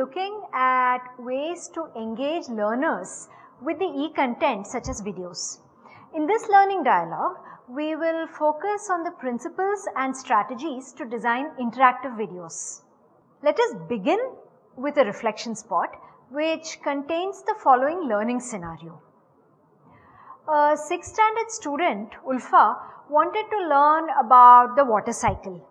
looking at ways to engage learners with the e-content such as videos. In this learning dialogue, we will focus on the principles and strategies to design interactive videos. Let us begin with a reflection spot which contains the following learning scenario. A 6th standard student, Ulfa, wanted to learn about the water cycle.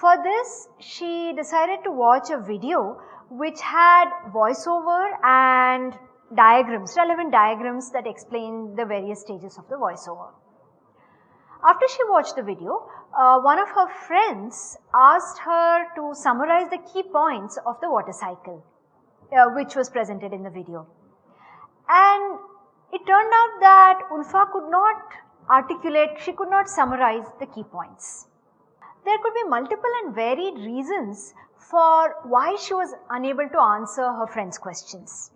For this, she decided to watch a video which had voiceover and diagrams, relevant diagrams that explain the various stages of the voiceover. After she watched the video, uh, one of her friends asked her to summarize the key points of the water cycle, uh, which was presented in the video. And it turned out that Ulfa could not articulate, she could not summarize the key points. There could be multiple and varied reasons for why she was unable to answer her friend's questions.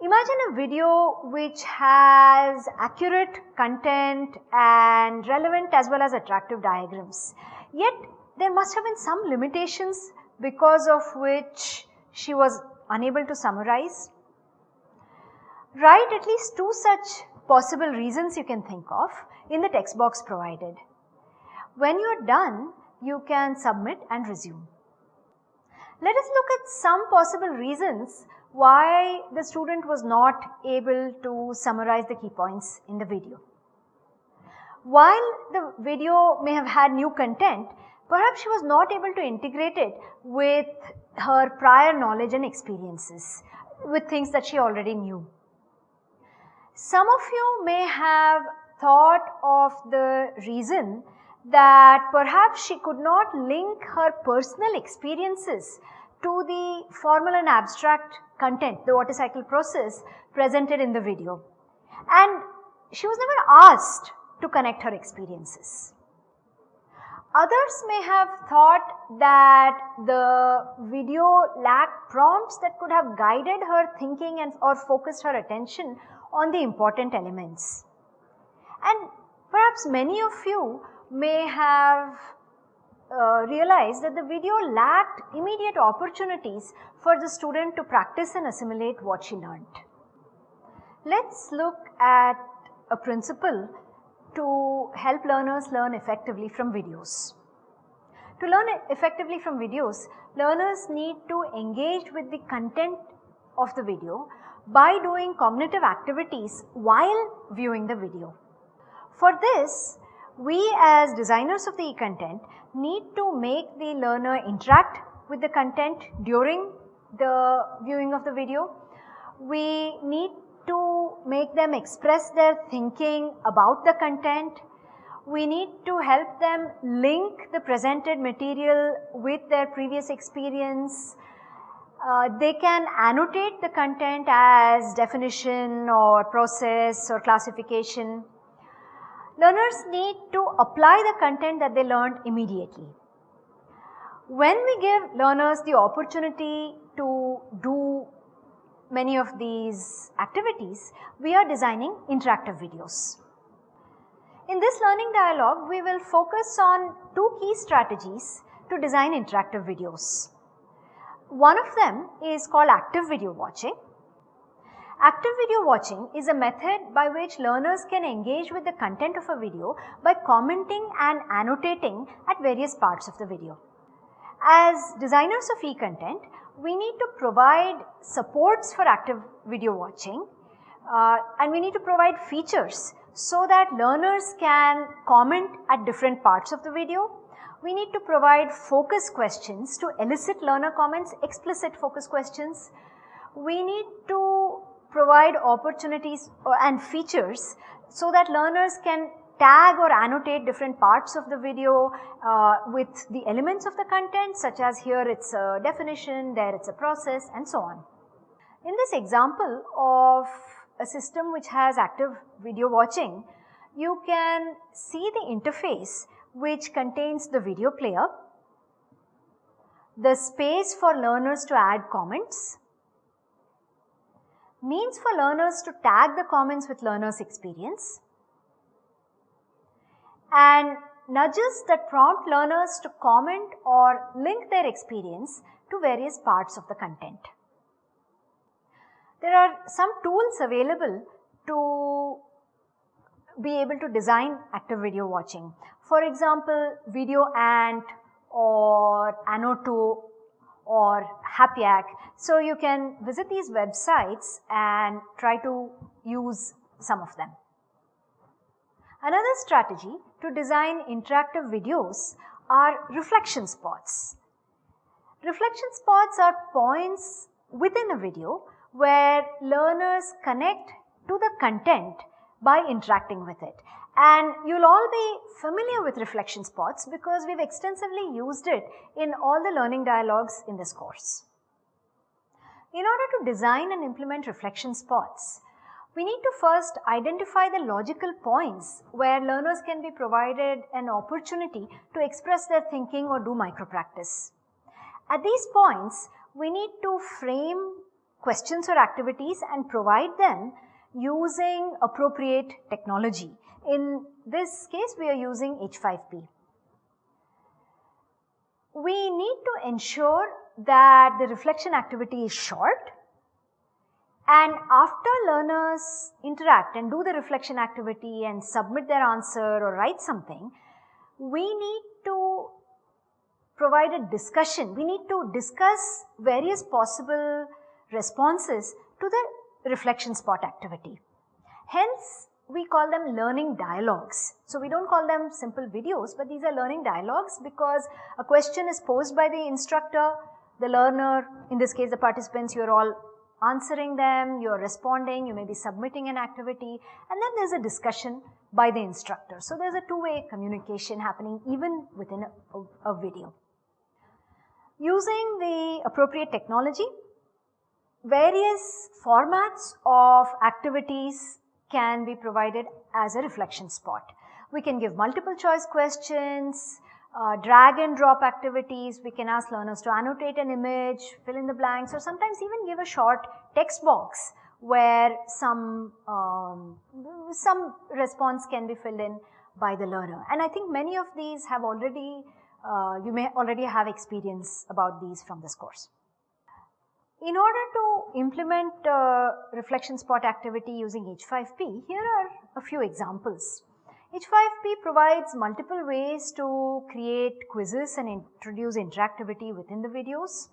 Imagine a video which has accurate content and relevant as well as attractive diagrams. Yet there must have been some limitations because of which she was unable to summarize. Write at least two such possible reasons you can think of in the text box provided. When you are done, you can submit and resume. Let us look at some possible reasons why the student was not able to summarize the key points in the video. While the video may have had new content, perhaps she was not able to integrate it with her prior knowledge and experiences, with things that she already knew. Some of you may have thought of the reason that perhaps she could not link her personal experiences to the formal and abstract content, the water cycle process presented in the video. And she was never asked to connect her experiences. Others may have thought that the video lacked prompts that could have guided her thinking and or focused her attention on the important elements. And perhaps many of you may have uh, realized that the video lacked immediate opportunities for the student to practice and assimilate what she learned. Let's look at a principle to help learners learn effectively from videos. To learn effectively from videos, learners need to engage with the content of the video by doing cognitive activities while viewing the video. For this, we as designers of the e-content need to make the learner interact with the content during the viewing of the video. We need to make them express their thinking about the content. We need to help them link the presented material with their previous experience. Uh, they can annotate the content as definition or process or classification learners need to apply the content that they learned immediately. When we give learners the opportunity to do many of these activities, we are designing interactive videos. In this learning dialogue, we will focus on two key strategies to design interactive videos. One of them is called active video watching Active video watching is a method by which learners can engage with the content of a video by commenting and annotating at various parts of the video. As designers of e-content, we need to provide supports for active video watching uh, and we need to provide features so that learners can comment at different parts of the video. We need to provide focus questions to elicit learner comments, explicit focus questions. We need to provide opportunities and features so that learners can tag or annotate different parts of the video uh, with the elements of the content such as here it's a definition, there it's a process and so on. In this example of a system which has active video watching, you can see the interface which contains the video player, the space for learners to add comments, means for learners to tag the comments with learner's experience and nudges that prompt learners to comment or link their experience to various parts of the content. There are some tools available to be able to design active video watching. For example, Video Ant or Annoto or HapYak. So you can visit these websites and try to use some of them. Another strategy to design interactive videos are reflection spots. Reflection spots are points within a video where learners connect to the content by interacting with it. And you'll all be familiar with reflection spots because we've extensively used it in all the learning dialogues in this course. In order to design and implement reflection spots, we need to first identify the logical points where learners can be provided an opportunity to express their thinking or do micro practice. At these points, we need to frame questions or activities and provide them using appropriate technology. In this case, we are using H5P. We need to ensure that the reflection activity is short and after learners interact and do the reflection activity and submit their answer or write something, we need to provide a discussion. We need to discuss various possible responses to the reflection spot activity. Hence, we call them learning dialogues. So, we do not call them simple videos, but these are learning dialogues because a question is posed by the instructor, the learner, in this case the participants, you are all answering them, you are responding, you may be submitting an activity and then there is a discussion by the instructor. So, there is a two-way communication happening even within a, a video. Using the appropriate technology, various formats of activities can be provided as a reflection spot. We can give multiple choice questions, uh, drag and drop activities, we can ask learners to annotate an image, fill in the blanks or sometimes even give a short text box where some, um, some response can be filled in by the learner. And I think many of these have already, uh, you may already have experience about these from this course. In order to implement uh, reflection spot activity using H5P, here are a few examples. H5P provides multiple ways to create quizzes and introduce interactivity within the videos.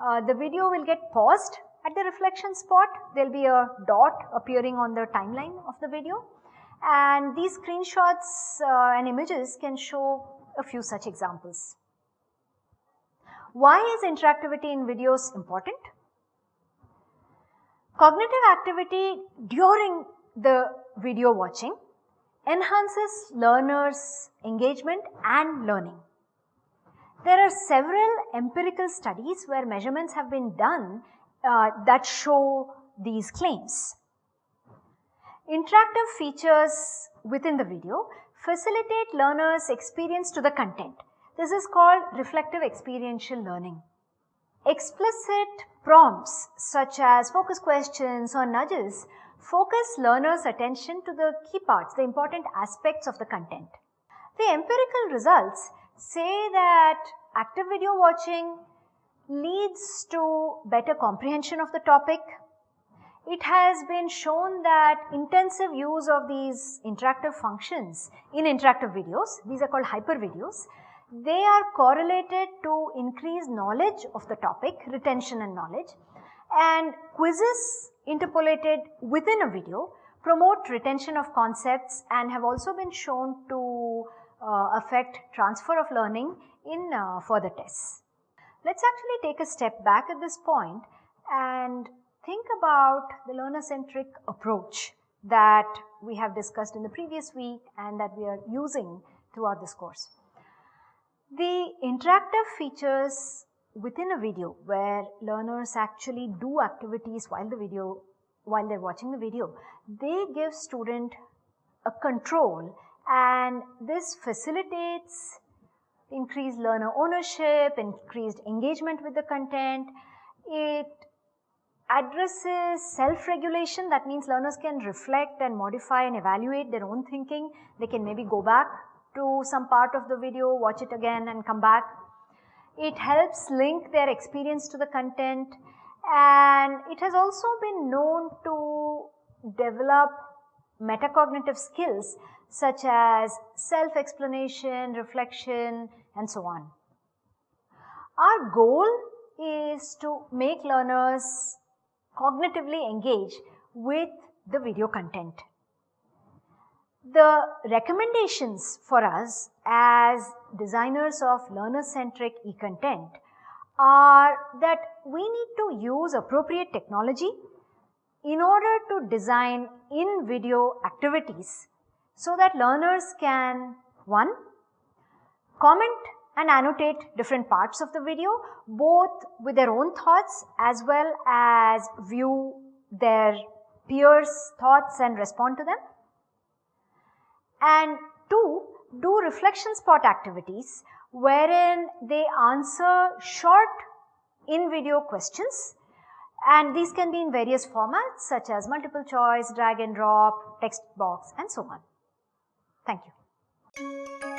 Uh, the video will get paused at the reflection spot. There will be a dot appearing on the timeline of the video and these screenshots uh, and images can show a few such examples. Why is interactivity in videos important? Cognitive activity during the video watching enhances learners' engagement and learning. There are several empirical studies where measurements have been done uh, that show these claims. Interactive features within the video facilitate learners' experience to the content. This is called reflective experiential learning. Explicit prompts such as focus questions or nudges focus learners' attention to the key parts, the important aspects of the content. The empirical results say that active video watching leads to better comprehension of the topic. It has been shown that intensive use of these interactive functions in interactive videos, these are called hyper videos, they are correlated to increased knowledge of the topic, retention and knowledge and quizzes interpolated within a video promote retention of concepts and have also been shown to uh, affect transfer of learning in uh, further tests. Let us actually take a step back at this point and think about the learner centric approach that we have discussed in the previous week and that we are using throughout this course. The interactive features within a video where learners actually do activities while the video, while they're watching the video, they give student a control and this facilitates increased learner ownership, increased engagement with the content. It addresses self-regulation that means learners can reflect and modify and evaluate their own thinking. They can maybe go back to some part of the video, watch it again and come back. It helps link their experience to the content and it has also been known to develop metacognitive skills such as self-explanation, reflection and so on. Our goal is to make learners cognitively engage with the video content. The recommendations for us as designers of learner-centric e-content are that we need to use appropriate technology in order to design in-video activities so that learners can one, comment and annotate different parts of the video both with their own thoughts as well as view their peers' thoughts and respond to them and two, do reflection spot activities wherein they answer short in video questions and these can be in various formats such as multiple choice, drag and drop, text box and so on. Thank you.